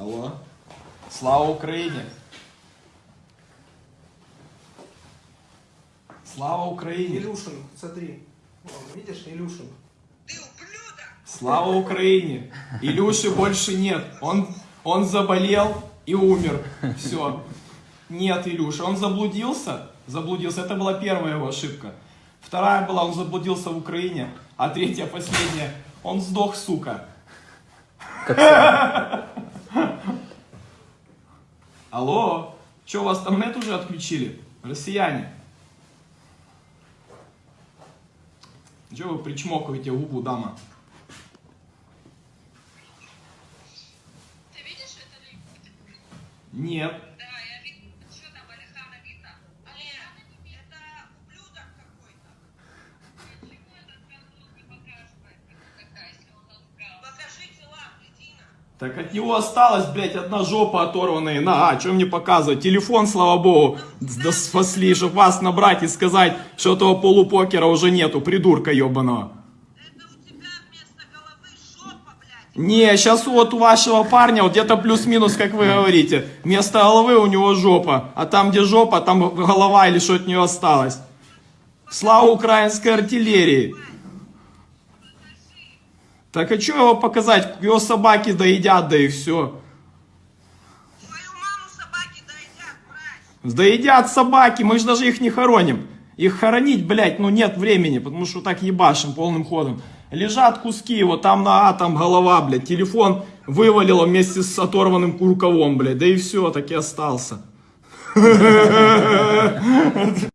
Алло. Слава Україні. Слава Україні. Илюшин, смотри. Вон, видишь, Илюшин. Слава Украине. Илюши больше нет. Он, он заболел и умер. Все. Нет, Илюша. Он заблудился. Заблудился. Это была первая его ошибка. Вторая была, он заблудился в Украине. А третья, последняя, он сдох, сука. Алло, что, у вас там нет уже отключили? Россияне. Че вы причмокиваете губу, дама? Ты видишь это ли? Нет. Так от него осталась, блядь, одна жопа оторванная. На, а, что мне показывать? Телефон, слава богу, да спасли, чтоб вас набрать и сказать, что этого полупокера уже нету, придурка ебаного. Не, сейчас вот у вашего парня вот где-то плюс-минус, как вы говорите. Вместо головы у него жопа, а там, где жопа, там голова или что от нее осталось. Слава украинской артиллерии. Так а что его показать? Его собаки доедят, да и все. Маму собаки доедят, собаки, мы же даже их не хороним. Их хоронить, блядь, ну нет времени, потому что так ебашим полным ходом. Лежат куски, вот там на А, там голова, блядь, телефон вывалило вместе с оторванным рукавом, блядь, да и все, так и остался.